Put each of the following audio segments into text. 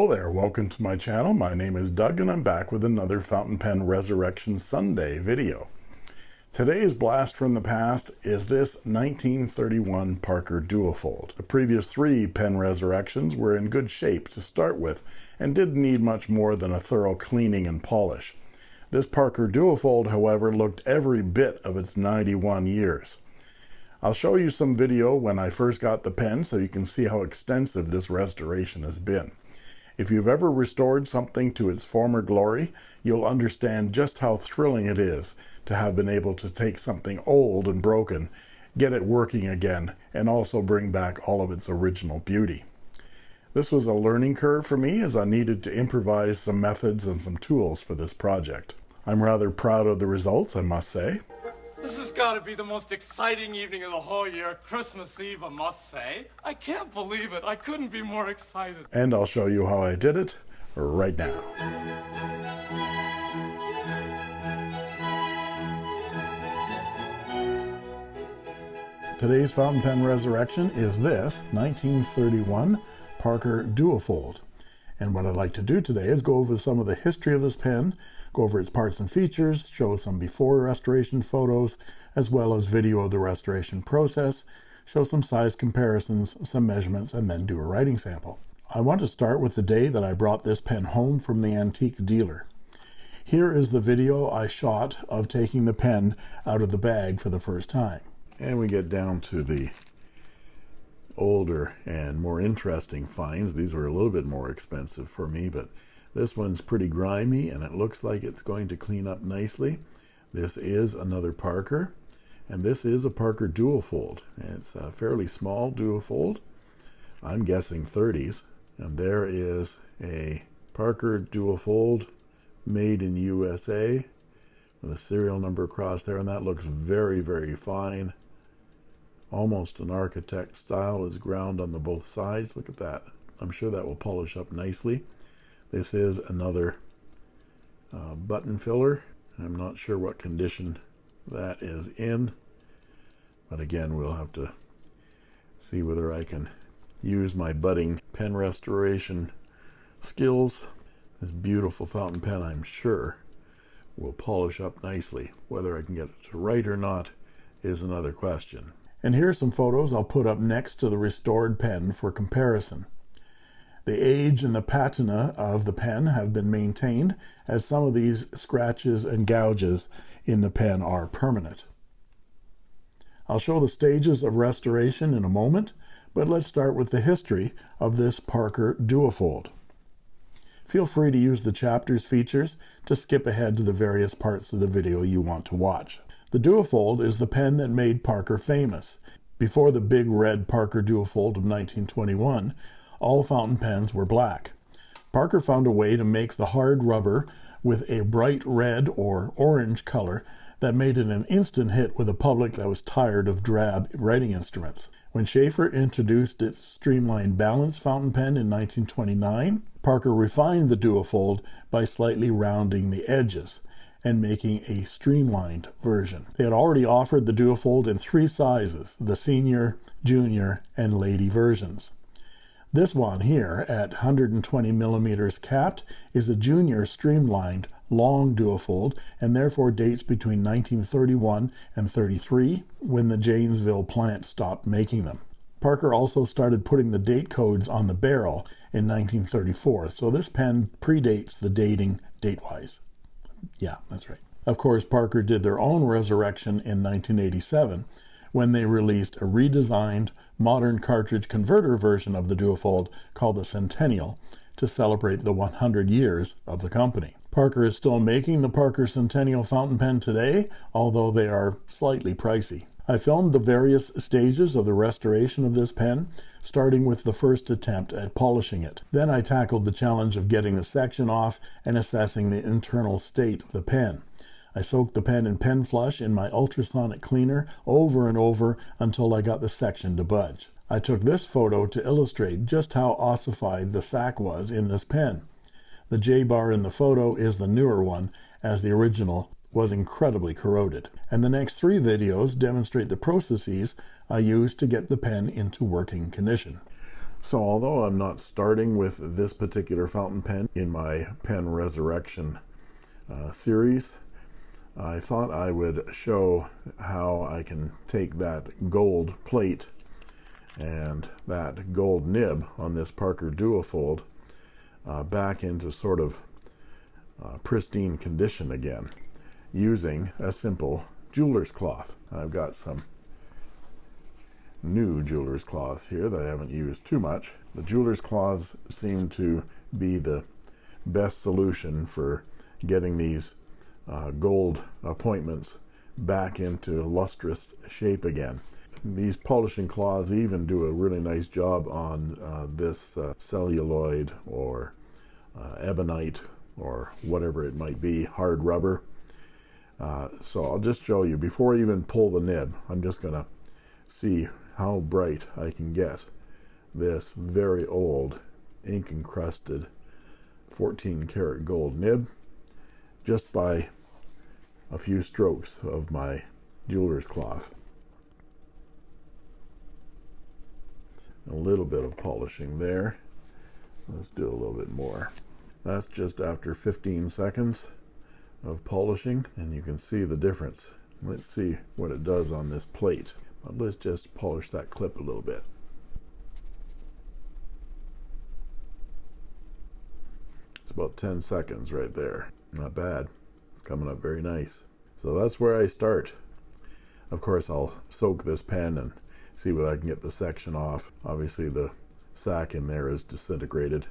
Hello there, welcome to my channel. My name is Doug and I'm back with another Fountain Pen Resurrection Sunday video. Today's blast from the past is this 1931 Parker Duofold. The previous three pen resurrections were in good shape to start with and didn't need much more than a thorough cleaning and polish. This Parker Duofold, however, looked every bit of its 91 years. I'll show you some video when I first got the pen so you can see how extensive this restoration has been. If you've ever restored something to its former glory, you'll understand just how thrilling it is to have been able to take something old and broken, get it working again, and also bring back all of its original beauty. This was a learning curve for me as I needed to improvise some methods and some tools for this project. I'm rather proud of the results, I must say. This has got to be the most exciting evening of the whole year. Christmas Eve, I must say. I can't believe it. I couldn't be more excited. And I'll show you how I did it right now. Today's fountain pen resurrection is this 1931 Parker Duofold. And what I'd like to do today is go over some of the history of this pen, go over its parts and features, show some before restoration photos, as well as video of the restoration process, show some size comparisons, some measurements, and then do a writing sample. I want to start with the day that I brought this pen home from the antique dealer. Here is the video I shot of taking the pen out of the bag for the first time. And we get down to the older and more interesting finds. These were a little bit more expensive for me, but this one's pretty grimy and it looks like it's going to clean up nicely. This is another Parker, and this is a Parker Duofold. It's a fairly small Duofold. I'm guessing 30s. And there is a Parker Duofold made in USA with a serial number across there, and that looks very, very fine. Almost an architect style is ground on the both sides. Look at that. I'm sure that will polish up nicely this is another uh, button filler. I'm not sure what condition that is in but again we'll have to see whether I can use my budding pen restoration skills. This beautiful fountain pen I'm sure will polish up nicely. Whether I can get it to write or not is another question. And here are some photos I'll put up next to the restored pen for comparison. The age and the patina of the pen have been maintained as some of these scratches and gouges in the pen are permanent. I'll show the stages of restoration in a moment, but let's start with the history of this Parker Duofold. Feel free to use the chapters features to skip ahead to the various parts of the video you want to watch. The Duofold is the pen that made Parker famous. Before the big red Parker Duofold of 1921, all fountain pens were black. Parker found a way to make the hard rubber with a bright red or orange color that made it an instant hit with a public that was tired of drab writing instruments. When Sheaffer introduced its streamlined balance fountain pen in 1929, Parker refined the Duofold by slightly rounding the edges and making a streamlined version. They had already offered the Duofold in three sizes, the senior, junior, and lady versions. This one here at 120 millimeters capped is a junior streamlined long duofold and therefore dates between 1931 and 33 when the Janesville plant stopped making them. Parker also started putting the date codes on the barrel in 1934, so this pen predates the dating date-wise. Yeah, that's right. Of course, Parker did their own resurrection in 1987 when they released a redesigned modern cartridge converter version of the Duofold called the Centennial to celebrate the 100 years of the company. Parker is still making the Parker Centennial fountain pen today, although they are slightly pricey. I filmed the various stages of the restoration of this pen, starting with the first attempt at polishing it. Then I tackled the challenge of getting the section off and assessing the internal state of the pen. I soaked the pen in pen flush in my ultrasonic cleaner over and over until I got the section to budge. I took this photo to illustrate just how ossified the sac was in this pen. The J-bar in the photo is the newer one, as the original was incredibly corroded. And the next three videos demonstrate the processes I used to get the pen into working condition. So although I'm not starting with this particular fountain pen in my pen resurrection uh, series, I thought I would show how I can take that gold plate and that gold nib on this Parker Duofold uh, back into sort of uh, pristine condition again using a simple jeweler's cloth. I've got some new jeweler's cloths here that I haven't used too much. The jeweler's cloths seem to be the best solution for getting these uh, gold appointments back into lustrous shape again. These polishing cloths even do a really nice job on uh, this uh, celluloid or uh, ebonite or whatever it might be, hard rubber. Uh, so I'll just show you, before I even pull the nib, I'm just to see how bright I can get this very old ink encrusted 14 karat gold nib just by a few strokes of my jeweler's cloth. A little bit of polishing there. Let's do a little bit more. That's just after 15 seconds of polishing and you can see the difference. Let's see what it does on this plate. But let's just polish that clip a little bit. It's about 10 seconds right there. Not bad. It's coming up very nice. So that's where I start. Of course, I'll soak this pen and see whether I can get the section off. Obviously, the sac in there is disintegrated.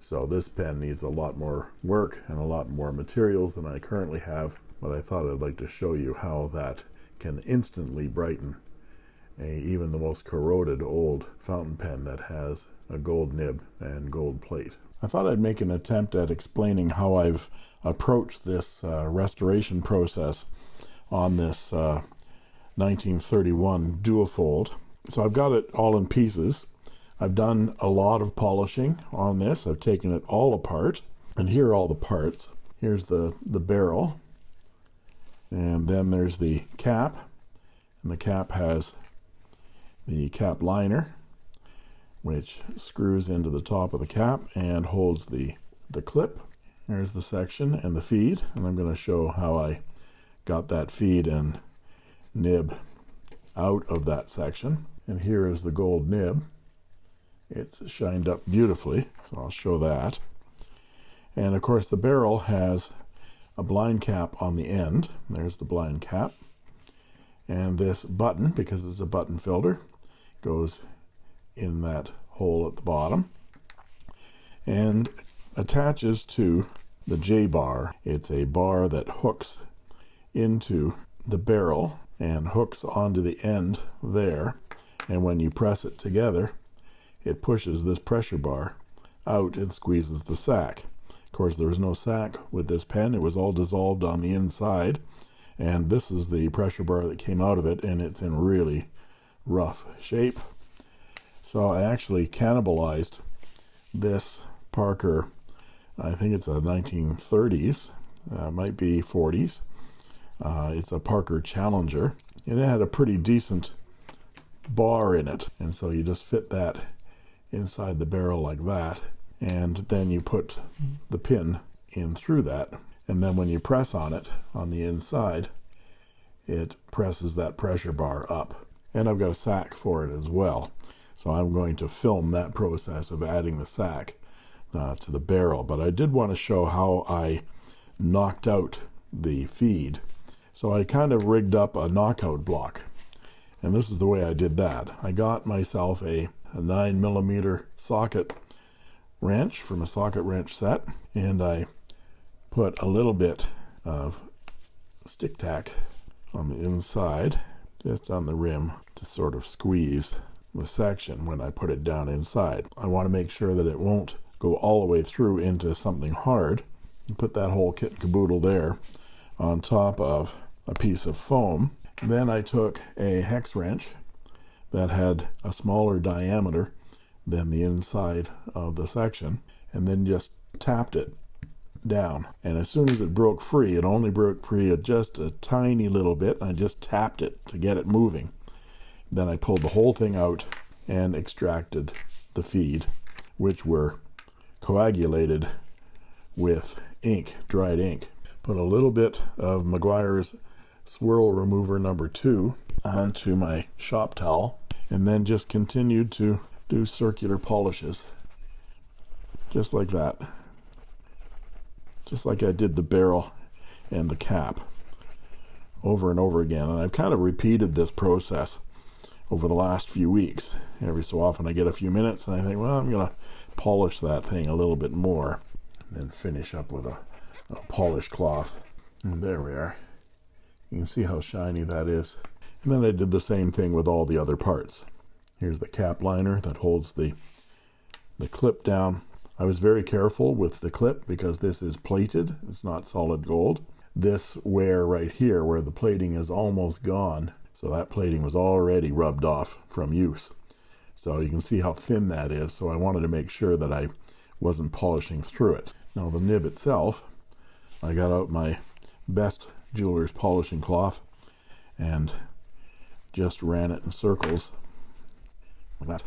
So this pen needs a lot more work and a lot more materials than I currently have. But I thought I'd like to show you how that can instantly brighten a, even the most corroded old fountain pen that has a gold nib and gold plate. I thought I'd make an attempt at explaining how I've approached this uh, restoration process on this uh, 1931 duofold. So I've got it all in pieces. I've done a lot of polishing on this. I've taken it all apart. And here are all the parts. Here's the, the barrel. And then there's the cap. And the cap has the cap liner which screws into the top of the cap and holds the the clip. There's the section and the feed and I'm going to show how I got that feed and nib out of that section. And here is the gold nib. It's shined up beautifully so I'll show that. And of course the barrel has a blind cap on the end. There's the blind cap. And this button because it's a button filler goes in that hole at the bottom and attaches to the J bar. It's a bar that hooks into the barrel and hooks onto the end there and when you press it together it pushes this pressure bar out and squeezes the sack. Of course there was no sack with this pen it was all dissolved on the inside and this is the pressure bar that came out of it and it's in really rough shape so I actually cannibalized this Parker. I think it's a 1930s uh, might be 40s uh, it's a Parker Challenger and it had a pretty decent bar in it. And so you just fit that inside the barrel like that and then you put the pin in through that. And then when you press on it on the inside it presses that pressure bar up. And I've got a sack for it as well so I'm going to film that process of adding the sack uh, to the barrel. But I did want to show how I knocked out the feed. So I kind of rigged up a knockout block. And this is the way I did that. I got myself a, a 9 millimeter socket wrench from a socket wrench set. And I put a little bit of stick tack on the inside just on the rim to sort of squeeze the section when I put it down inside. I want to make sure that it won't go all the way through into something hard. And put that whole kit and caboodle there on top of a piece of foam. Then I took a hex wrench that had a smaller diameter than the inside of the section and then just tapped it down. And as soon as it broke free it only broke free just a tiny little bit I just tapped it to get it moving then I pulled the whole thing out and extracted the feed, which were coagulated with ink, dried ink. Put a little bit of Meguiar's swirl remover number two onto my shop towel and then just continued to do circular polishes just like that just like I did the barrel and the cap over and over again and I've kind of repeated this process over the last few weeks. Every so often I get a few minutes and I think well I'm gonna polish that thing a little bit more and then finish up with a, a polished cloth. And there we are. You can see how shiny that is. And then I did the same thing with all the other parts. Here's the cap liner that holds the the clip down. I was very careful with the clip because this is plated. It's not solid gold. This wear right here where the plating is almost gone so that plating was already rubbed off from use. So you can see how thin that is. So I wanted to make sure that I wasn't polishing through it. Now the nib itself I got out my best jeweler's polishing cloth and just ran it in circles. Like that.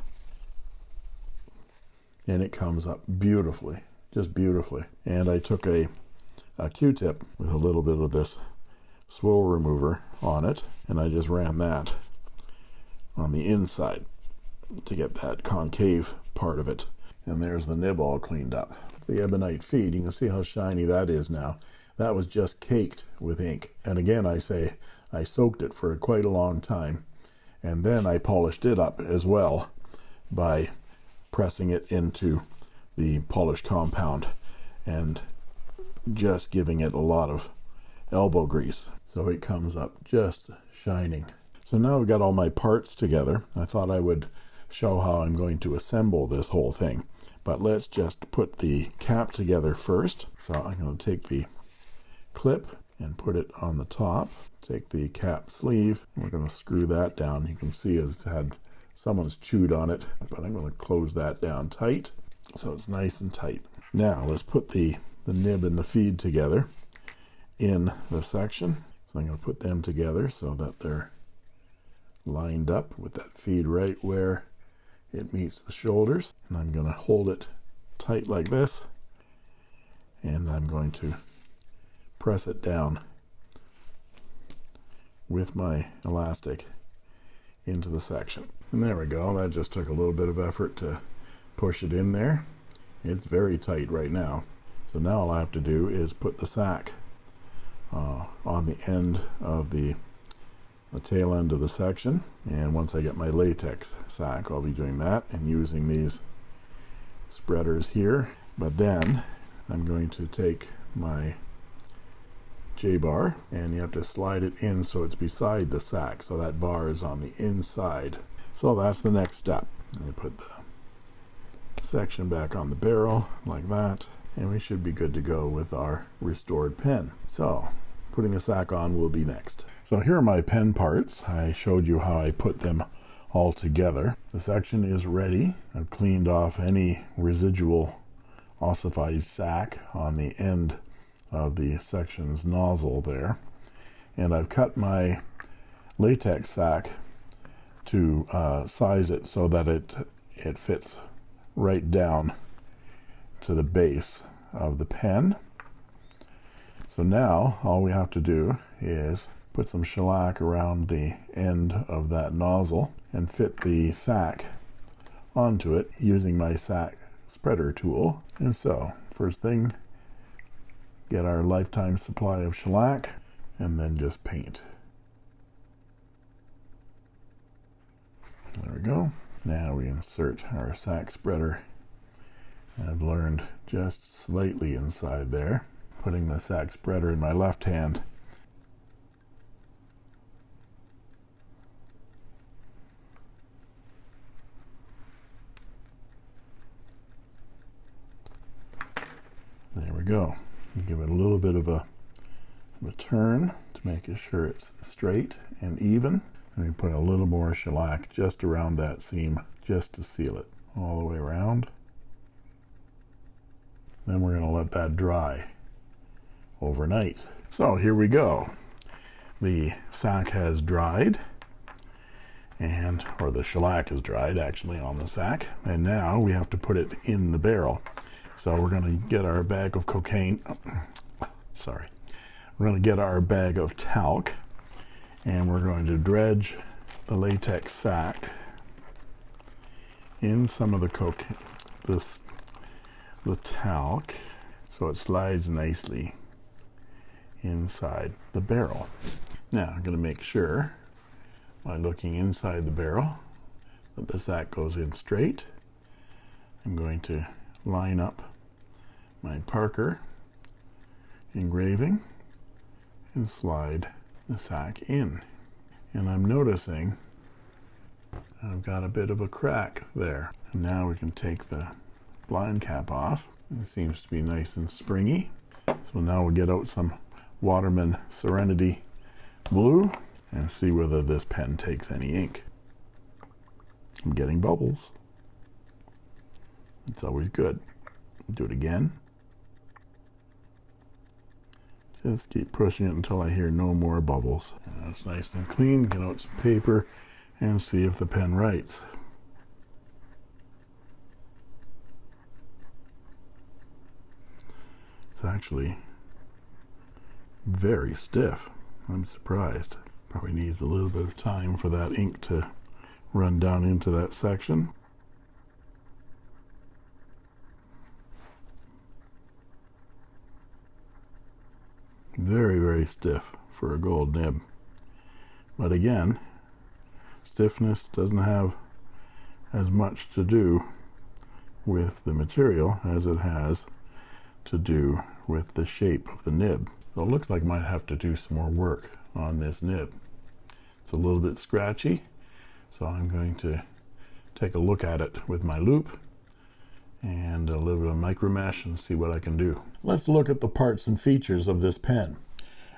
And it comes up beautifully just beautifully. And I took a a q-tip with a little bit of this swirl remover on it and I just ran that on the inside to get that concave part of it. And there's the nib all cleaned up. The ebonite feed you can see how shiny that is now. That was just caked with ink. And again I say I soaked it for quite a long time and then I polished it up as well by pressing it into the polished compound and just giving it a lot of elbow grease. So it comes up just shining. So now I've got all my parts together. I thought I would show how I'm going to assemble this whole thing. But let's just put the cap together first. So I'm going to take the clip and put it on the top. Take the cap sleeve. We're going to screw that down. You can see it's had someone's chewed on it but I'm going to close that down tight so it's nice and tight. Now let's put the the nib and the feed together in the section. So I'm going to put them together so that they're lined up with that feed right where it meets the shoulders. And I'm going to hold it tight like this. And I'm going to press it down with my elastic into the section. And there we go. That just took a little bit of effort to push it in there. It's very tight right now. So now all I have to do is put the sack uh, on the end of the the tail end of the section. And once I get my latex sack I'll be doing that and using these spreaders here. But then I'm going to take my J-bar and you have to slide it in so it's beside the sack so that bar is on the inside. So that's the next step. I put the section back on the barrel like that and we should be good to go with our restored pen. So putting a sack on will be next. So here are my pen parts. I showed you how I put them all together. The section is ready. I've cleaned off any residual ossified sack on the end of the section's nozzle there. And I've cut my latex sack to uh, size it so that it it fits right down to the base of the pen so now all we have to do is put some shellac around the end of that nozzle and fit the sack onto it using my sack spreader tool. And so first thing get our lifetime supply of shellac and then just paint. There we go. Now we insert our sack spreader. I've learned just slightly inside there putting the sack spreader in my left hand. There we go. Give it a little bit of a, of a turn to make sure it's straight and even. And we put a little more shellac just around that seam just to seal it all the way around. Then we're going to let that dry overnight. So here we go. The sack has dried and or the shellac is dried actually on the sack. And now we have to put it in the barrel. So we're going to get our bag of cocaine sorry. We're going to get our bag of talc and we're going to dredge the latex sack in some of the cocaine this the talc so it slides nicely inside the barrel. Now I'm going to make sure by looking inside the barrel that the sack goes in straight. I'm going to line up my Parker engraving and slide the sack in. And I'm noticing I've got a bit of a crack there. And now we can take the blind cap off. It seems to be nice and springy. So now we'll get out some Waterman Serenity blue and see whether this pen takes any ink. I'm getting bubbles. It's always good. Do it again. Just keep pushing it until I hear no more bubbles. That's nice and clean. Get out some paper and see if the pen writes. It's actually very stiff. I'm surprised. Probably needs a little bit of time for that ink to run down into that section. Very very stiff for a gold nib. But again stiffness doesn't have as much to do with the material as it has to do with the shape of the nib so it looks like I might have to do some more work on this nib. It's a little bit scratchy so I'm going to take a look at it with my loupe and a little bit of micro mesh and see what I can do. Let's look at the parts and features of this pen.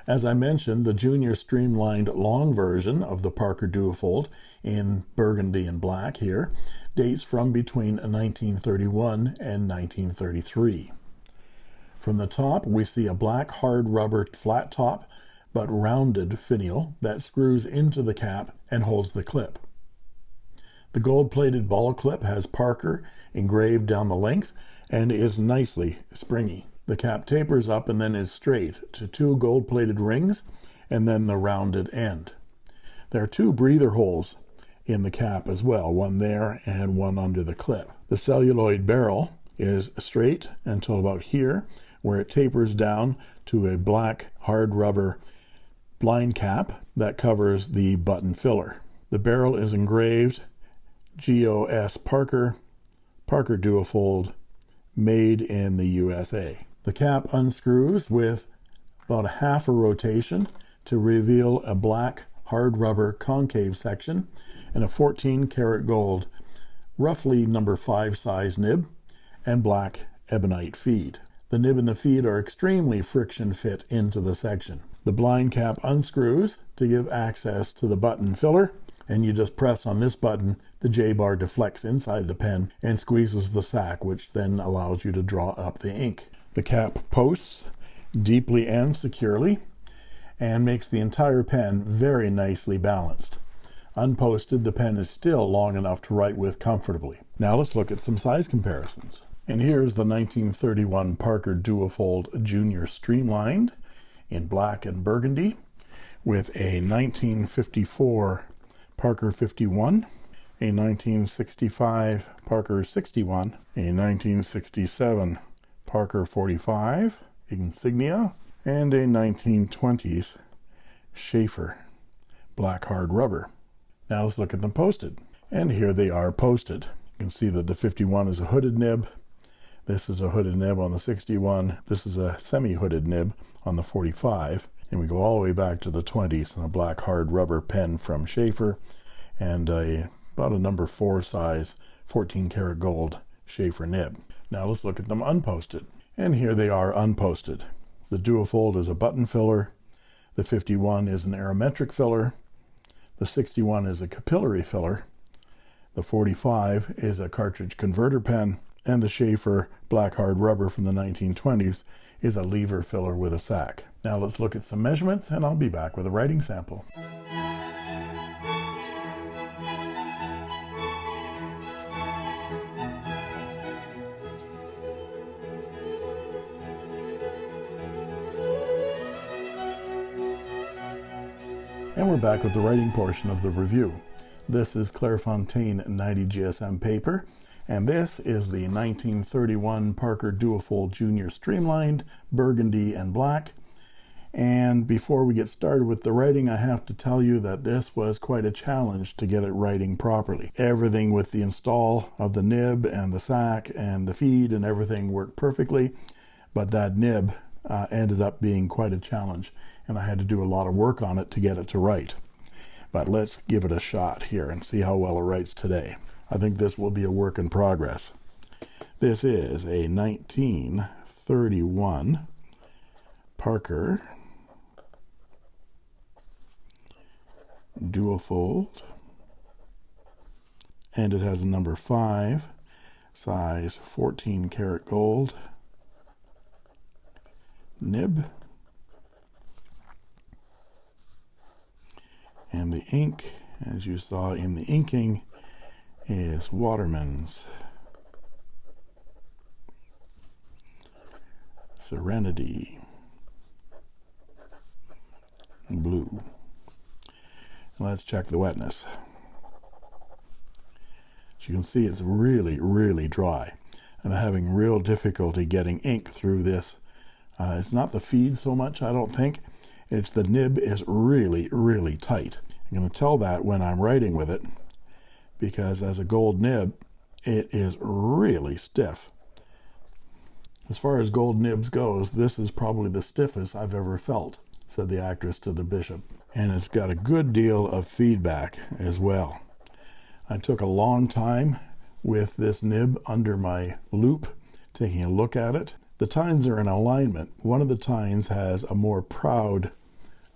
As I mentioned, the junior streamlined long version of the Parker Duofold in burgundy and black here dates from between 1931 and 1933. From the top, we see a black hard rubber flat top but rounded finial that screws into the cap and holds the clip. The gold-plated ball clip has Parker engraved down the length and is nicely springy. The cap tapers up and then is straight to two gold-plated rings and then the rounded end. There are two breather holes in the cap as well, one there and one under the clip. The celluloid barrel is straight until about here, where it tapers down to a black hard rubber blind cap that covers the button filler. The barrel is engraved G.O.S. Parker, Parker Duofold, made in the USA. The cap unscrews with about a half a rotation to reveal a black hard rubber concave section and a 14 karat gold roughly number 5 size nib and black ebonite feed. The nib and the feed are extremely friction fit into the section. The blind cap unscrews to give access to the button filler and you just press on this button the J bar deflects inside the pen and squeezes the sack which then allows you to draw up the ink. The cap posts deeply and securely and makes the entire pen very nicely balanced. Unposted, the pen is still long enough to write with comfortably. Now let's look at some size comparisons. And here's the 1931 Parker Duofold Junior Streamlined in black and burgundy with a 1954 Parker 51, a 1965 Parker 61, a 1967 Parker 45 insignia and a 1920s Sheaffer black hard rubber. Now let's look at them posted. And here they are posted. You can see that the 51 is a hooded nib this is a hooded nib on the 61 this is a semi-hooded nib on the 45 and we go all the way back to the 20s and a black hard rubber pen from Sheaffer and a about a number four size 14 karat gold Sheaffer nib now let's look at them unposted. And here they are unposted. The Duofold is a button filler. The 51 is an aerometric filler. The 61 is a capillary filler. The 45 is a cartridge converter pen and the Sheaffer black hard rubber from the 1920s is a lever filler with a sack. Now let's look at some measurements and I'll be back with a writing sample. And we're back with the writing portion of the review. This is Clairefontaine 90 GSM paper and this is the 1931 Parker Duofold Junior Streamlined Burgundy and Black. And before we get started with the writing, I have to tell you that this was quite a challenge to get it writing properly. Everything with the install of the nib and the sack and the feed and everything worked perfectly, but that nib uh, ended up being quite a challenge and I had to do a lot of work on it to get it to write. But let's give it a shot here and see how well it writes today. I think this will be a work in progress. This is a 1931 Parker duofold and it has a number 5 size 14 karat gold. Nib. And the ink as you saw in the inking is Waterman's Serenity blue. Let's check the wetness. As you can see it's really really dry. I'm having real difficulty getting ink through this. Uh, it's not the feed so much I don't think. It's the nib is really really tight. I'm going to tell that when I'm writing with it because as a gold nib it is really stiff. As far as gold nibs goes this is probably the stiffest I've ever felt said the actress to the bishop. And it's got a good deal of feedback as well. I took a long time with this nib under my loupe, taking a look at it. The tines are in alignment. One of the tines has a more proud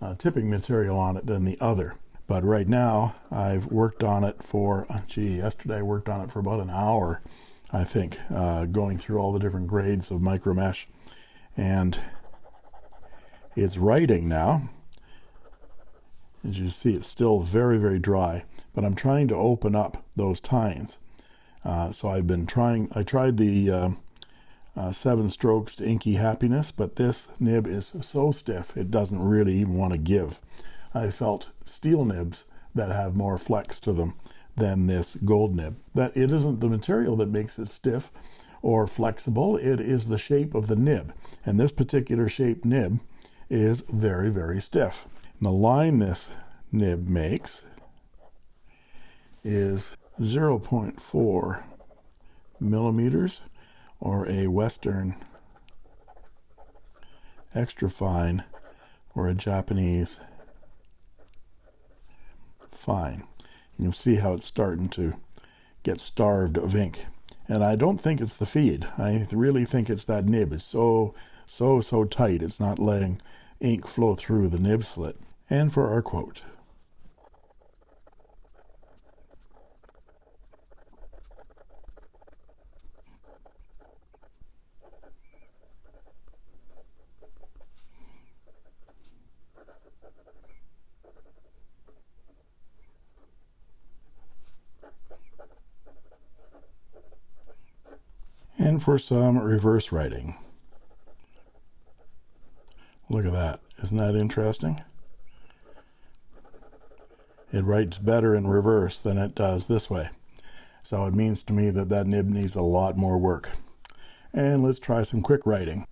uh, tipping material on it than the other but right now I've worked on it for uh, gee yesterday I worked on it for about an hour I think uh, going through all the different grades of micro mesh. And it's writing now. As you see it's still very very dry but I'm trying to open up those tines. Uh, so I've been trying I tried the uh, uh, seven strokes to inky happiness but this nib is so stiff it doesn't really even want to give I felt steel nibs that have more flex to them than this gold nib. That it isn't the material that makes it stiff or flexible it is the shape of the nib. And this particular shape nib is very very stiff. And the line this nib makes is 0.4 millimeters or a western extra fine or a Japanese fine. You can see how it's starting to get starved of ink. And I don't think it's the feed. I really think it's that nib it's so so so tight it's not letting ink flow through the nib slit. And for our quote and for some reverse writing. Look at that. Isn't that interesting? It writes better in reverse than it does this way. So it means to me that that nib needs a lot more work. And let's try some quick writing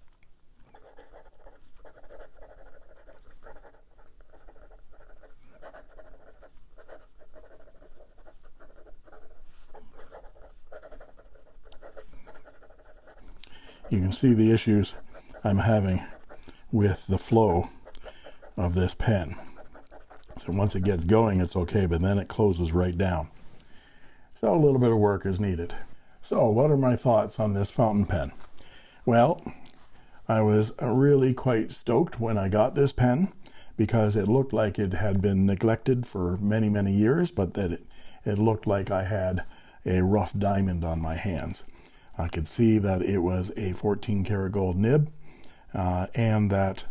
see the issues I'm having with the flow of this pen. So once it gets going it's okay but then it closes right down. So a little bit of work is needed. So what are my thoughts on this fountain pen? Well I was really quite stoked when I got this pen because it looked like it had been neglected for many many years but that it, it looked like I had a rough diamond on my hands I could see that it was a 14 karat gold nib uh, and that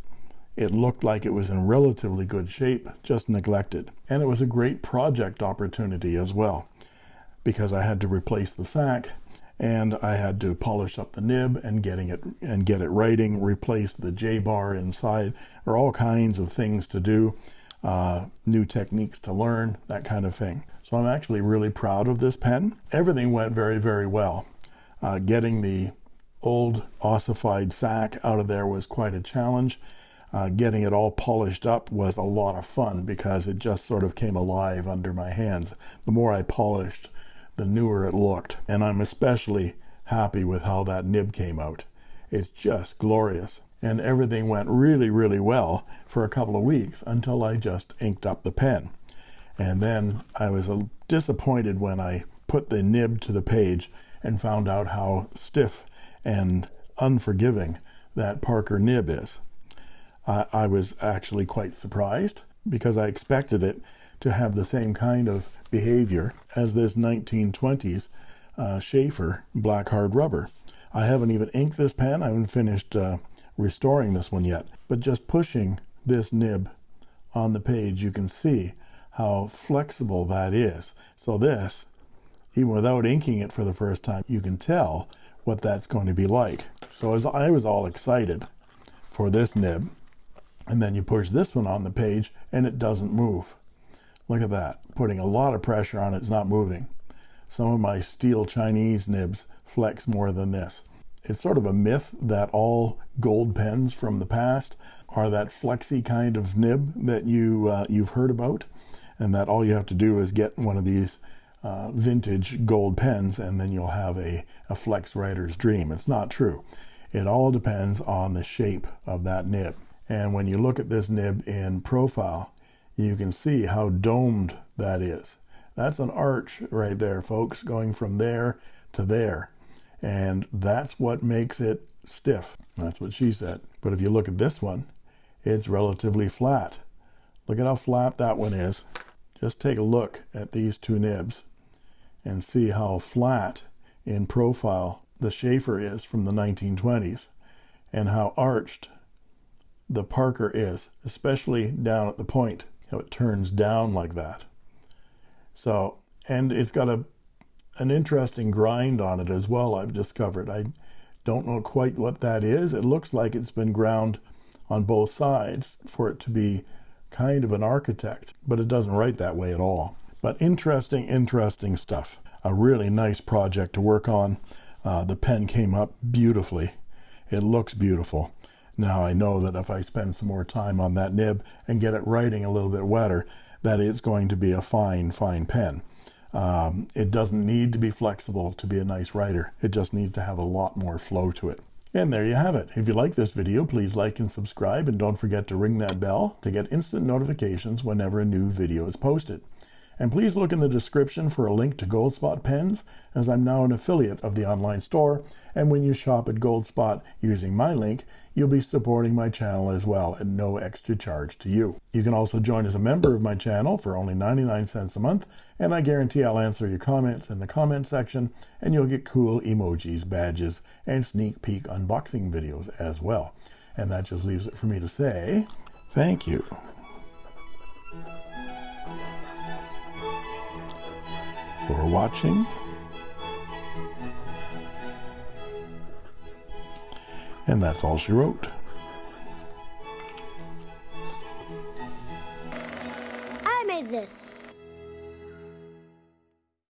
it looked like it was in relatively good shape just neglected and it was a great project opportunity as well because I had to replace the sack and I had to polish up the nib and getting it and get it writing replace the J bar inside or all kinds of things to do uh, new techniques to learn, that kind of thing. So I'm actually really proud of this pen. Everything went very, very well. Uh, getting the old ossified sack out of there was quite a challenge. Uh, getting it all polished up was a lot of fun because it just sort of came alive under my hands. The more I polished, the newer it looked. And I'm especially happy with how that nib came out. It's just glorious. And everything went really, really well for a couple of weeks until I just inked up the pen. And then I was disappointed when I put the nib to the page and found out how stiff and unforgiving that Parker nib is. I, I was actually quite surprised because I expected it to have the same kind of behavior as this 1920s uh, Sheaffer black hard rubber. I haven't even inked this pen. I haven't finished uh, restoring this one yet. But just pushing this nib on the page, you can see how flexible that is. So this, even without inking it for the first time, you can tell what that's going to be like. So as I was all excited for this nib, and then you push this one on the page and it doesn't move. Look at that, putting a lot of pressure on it, it's not moving. Some of my steel Chinese nibs flex more than this. It's sort of a myth that all gold pens from the past are that flexy kind of nib that you uh, you've heard about, and that all you have to do is get one of these uh, vintage gold pens and then you'll have a, a flex writer's dream. It's not true. It all depends on the shape of that nib. And when you look at this nib in profile, you can see how domed that is. That's an arch right there, folks, going from there to there. And that's what makes it stiff. That's what she said. But if you look at this one, it's relatively flat. Look at how flat that one is. Just take a look at these two nibs and see how flat in profile the Sheaffer is from the 1920s and how arched the Parker is, especially down at the point, how it turns down like that. So, and it's got a an interesting grind on it as well, I've discovered. I don't know quite what that is. It looks like it's been ground on both sides for it to be kind of an architect, but it doesn't write that way at all. But interesting, interesting stuff. A really nice project to work on. Uh, the pen came up beautifully. It looks beautiful. Now I know that if I spend some more time on that nib and get it writing a little bit wetter, that it's going to be a fine, fine pen. Um, it doesn't need to be flexible to be a nice writer. It just needs to have a lot more flow to it. And there you have it. If you like this video, please like and subscribe and don't forget to ring that bell to get instant notifications whenever a new video is posted. And please look in the description for a link to Goldspot pens, as I'm now an affiliate of the online store. And when you shop at Goldspot using my link, you'll be supporting my channel as well at no extra charge to you. You can also join as a member of my channel for only 99 cents a month, and I guarantee I'll answer your comments in the comment section, and you'll get cool emojis, badges, and sneak peek unboxing videos as well. And that just leaves it for me to say, thank you. For watching. And that's all she wrote.